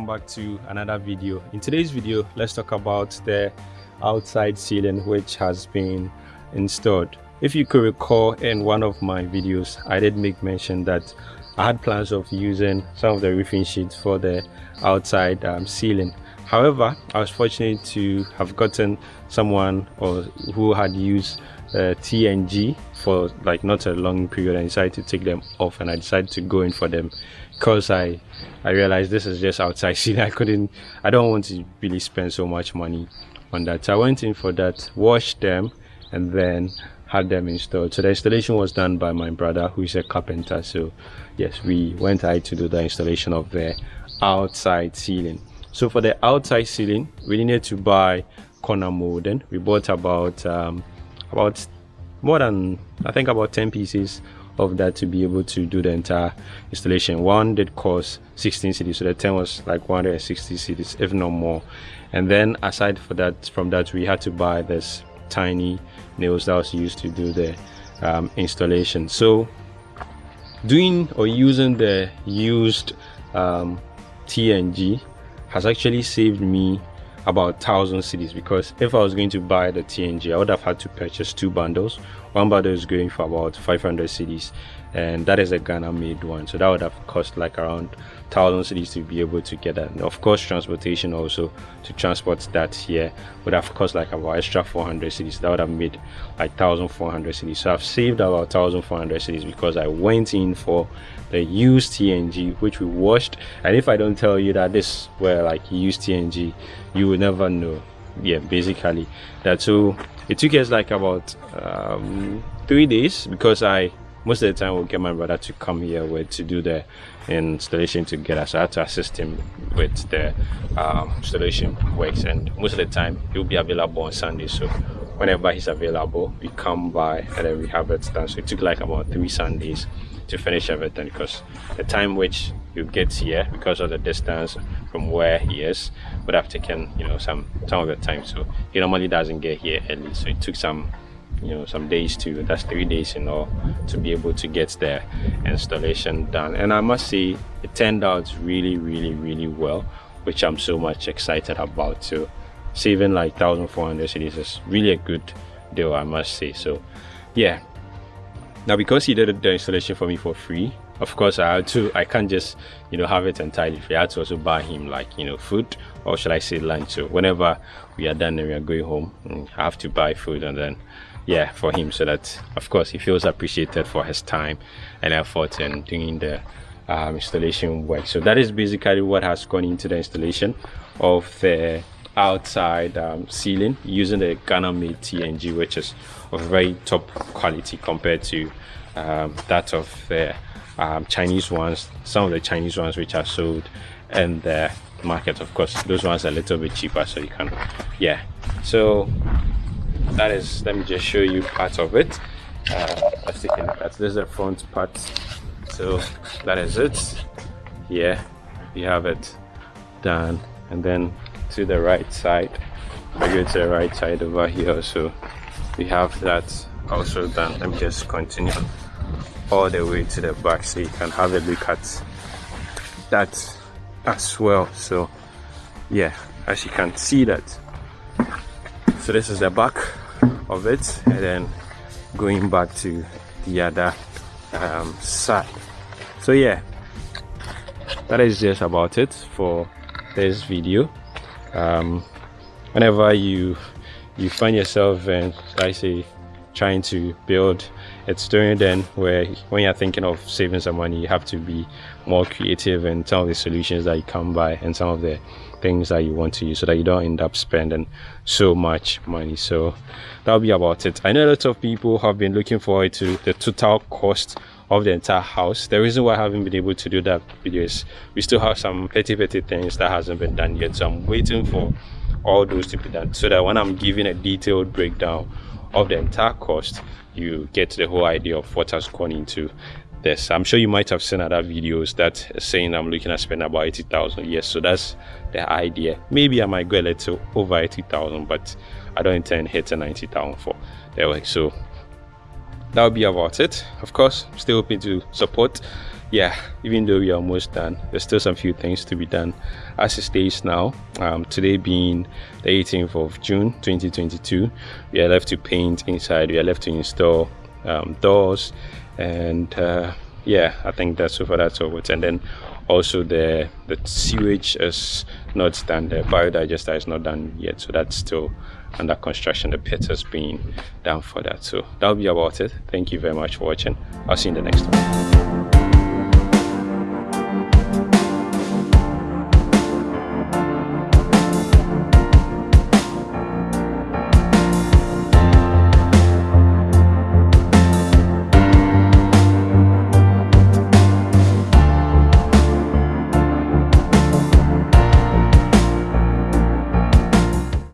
back to another video. In today's video let's talk about the outside ceiling which has been installed. If you could recall in one of my videos i did make mention that i had plans of using some of the roofing sheets for the outside um, ceiling however i was fortunate to have gotten someone or who had used uh, TNG for like not a long period and decided to take them off and I decided to go in for them. Because I I realized this is just outside scene I couldn't I don't want to really spend so much money on that. So I went in for that washed them and then had them installed. So the installation was done by my brother who is a carpenter. So yes we went ahead to do the installation of the outside ceiling so for the outside ceiling we needed to buy corner molding we bought about um, about more than I think about 10 pieces of that to be able to do the entire installation. One did cost 16 cedis so the 10 was like 160 cedis if not more. And then aside for that from that we had to buy this tiny nails that was used to do the um, installation. So doing or using the used um, TNG has actually saved me about 1000 cedis because if I was going to buy the TNG I would have had to purchase two bundles bundle is going for about 500 cedis and that is a Ghana made one. So that would have cost like around 1000 cedis to be able to get that. And of course transportation also to transport that here would have cost like about extra 400 cedis that would have made like 1400 cedis so I've saved about 1400 cedis because I went in for the used TNG which we washed. And if I don't tell you that this were like used TNG you will never know. Yeah basically. That so it took us like about um, three days because I most of the time will get my brother to come here with to do the installation together so I had to assist him with the um, installation works. And most of the time he'll be available on Sunday. So whenever he's available we come by and then we have it done. So it took like about three Sundays to finish everything because the time which you get here because of the distance from where he is would have taken you know some some of the time. So he normally doesn't get here early. So it took some you know some days to that's three days in all to be able to get the installation done. And i must say it turned out really really really well which i'm so much excited about. So saving like 1400 cedis is really a good deal i must say. So yeah. Now because he did the installation for me for free of course i had to i can't just you know have it entirely. Free i had to also buy him like you know food or should i say lunch? So whenever we are done and we are going home mm, i have to buy food and then yeah for him. So that of course he feels appreciated for his time and effort in doing the um, installation work. So that is basically what has gone into the installation of the outside um, ceiling using the Ghana made TNG which is of very top quality compared to um, that of the um, Chinese ones some of the Chinese ones which are sold in the market of course those ones are a little bit cheaper so you can yeah. So that is let me just show you part of it. Uh, let's take a look at this is the front part. So that is it. Yeah you have it done. And then to the right side I go to the right side over here so we have that also done. Let me just continue all the way to the back so you can have a look at that as well. So yeah as you can see that. So this is the back of it and then going back to the other um, side. So yeah that is just about it for this video. Um, whenever you you find yourself and I say trying to build it's during then where when you're thinking of saving some money you have to be more creative in some of the solutions that you come by and some of the things that you want to use so that you don't end up spending so much money. So that'll be about it. I know a lot of people have been looking forward to the total cost of the entire house. The reason why i haven't been able to do that video is we still have some petty petty things that hasn't been done yet. So i'm waiting for all those to be done so that when i'm giving a detailed breakdown of the entire cost you get the whole idea of what has gone into this. I'm sure you might have seen other videos that saying i'm looking at spending about 80,000 yes so that's the idea. Maybe i might go a little over 80,000 but i don't intend hitting 90,000 for the work so that would be about it. Of course still hoping to support yeah even though we're almost done there's still some few things to be done as it stays now. Um, today being the 18th of june 2022 we are left to paint inside we are left to install um, doors and uh, yeah i think that's over that's over and then also the the sewage is not done the biodigester is not done yet so that's still under construction. The pit has been done for that. So that'll be about it. Thank you very much for watching. I'll see you in the next one